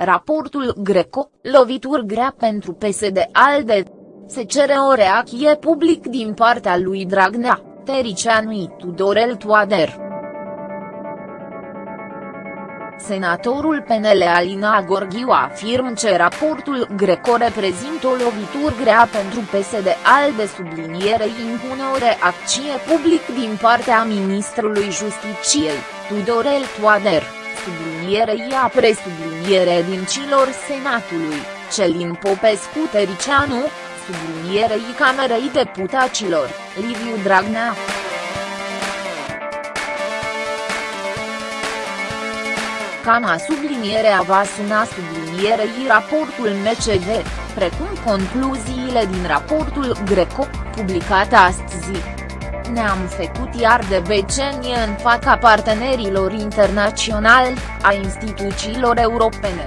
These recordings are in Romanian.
Raportul Greco, lovituri grea pentru PSD-ALDE. Se cere o reacție public din partea lui Dragnea, Tericianu Tudorel Toader. Senatorul PNL Alina Gorghiu afirmă că raportul Greco reprezintă o lovitură grea pentru PSD-ALDE sublinierei impune o reacție public din partea ministrului Justiciei, Tudorel Toader sublinierei a presubliniere din cilor Senatului, Celin Popescu Tericianu, sublinierei Camerei Deputaților, Liviu Dragnea. Cana sublinierea va suna sublinierei raportul MCV, precum concluziile din raportul Greco, publicat astăzi ne-am făcut iar de becenie în fața partenerilor internaționali, a instituțiilor europene.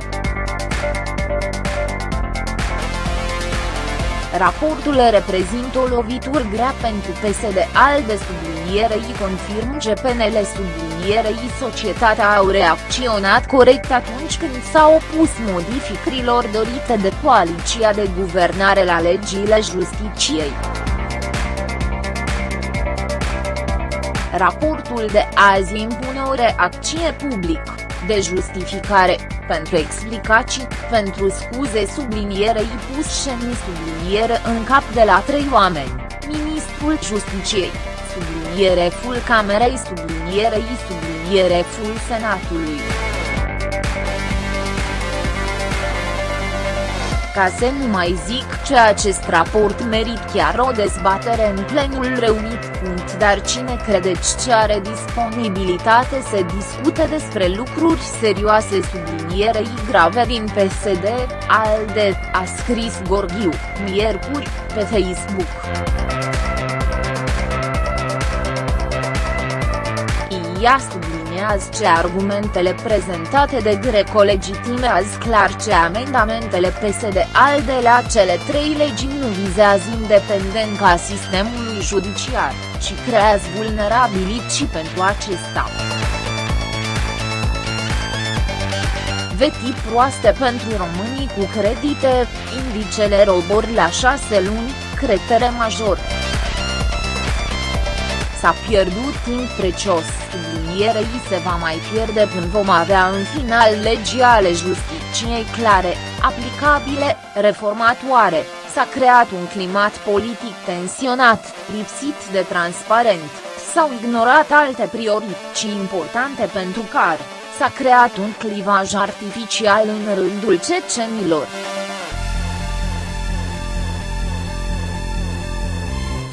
Raportul reprezintă o lovitură grea pentru PSD ALDE sublinierei confirm GPNL sublinierei societatea au reacționat corect atunci când s-a opus modificărilor dorite de coaliția de guvernare la legile justiciei. Raportul de azi impune o reacție public, de justificare, pentru explicații, pentru scuze sublinierei pus în subliniere în cap de la trei oameni, ministrul Justiciei, subliniere full Camerei sublinierei subliniere full Senatului. Ca să nu mai zic ce acest raport merit chiar o dezbatere în plenul reunit. Dar cine credeți ce are disponibilitate să discute despre lucruri serioase sublinierei grave din PSD, ALDE, a scris Gorghiu, miercuri, pe Facebook. Ea subliniază ce argumentele prezentate de Greco legitimează clar ce amendamentele PSD-ALDE la cele trei legi nu vizează independența sistemului judiciar, ci creează vulnerabilități pentru acesta. Veti proaste pentru românii cu credite, indicele robor la șase luni, cretere major. S-a pierdut timp precios, sublinierei se va mai pierde până vom avea în final legii ale justiciei clare, aplicabile, reformatoare, s-a creat un climat politic tensionat, lipsit de transparent, s-au ignorat alte priorități importante pentru care, s-a creat un clivaj artificial în rândul cecenilor.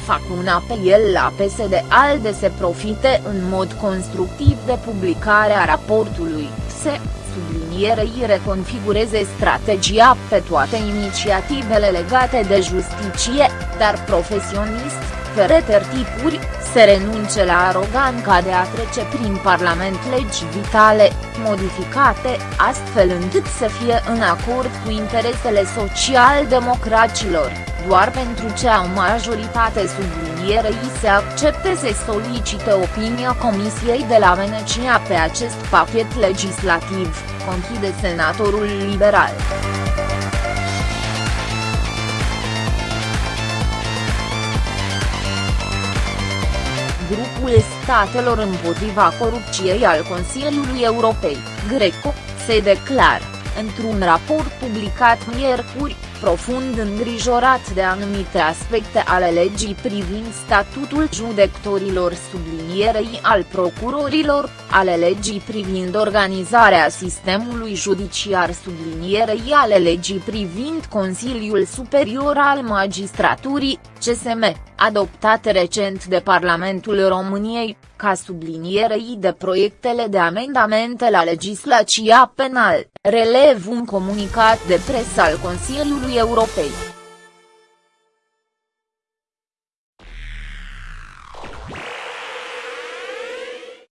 Fac un apel la PSD-ALDE să profite în mod constructiv de publicarea raportului, se, sublinierei reconfigureze strategia pe toate inițiativele legate de justiție, dar profesionist, fără tertipuri, se renunce la aroganca de a trece prin Parlament legi vitale, modificate, astfel încât să fie în acord cu interesele social-democracilor doar pentru ce au majoritate sublinierei se accepte să solicite opinia Comisiei de la Venecia pe acest pachet legislativ, conchide senatorul liberal. Statelor împotriva corupției al Consiliului Europei, Greco, se declară, într-un raport publicat miercuri, profund îngrijorat de anumite aspecte ale legii privind statutul judecătorilor sublinierei al procurorilor, ale legii privind organizarea sistemului judiciar sublinierei ale legii privind Consiliul Superior al Magistraturii, CSM, adoptate recent de Parlamentul României, ca sublinierei de proiectele de amendamente la legislația penal, relev un comunicat de presă al Consiliului Europei.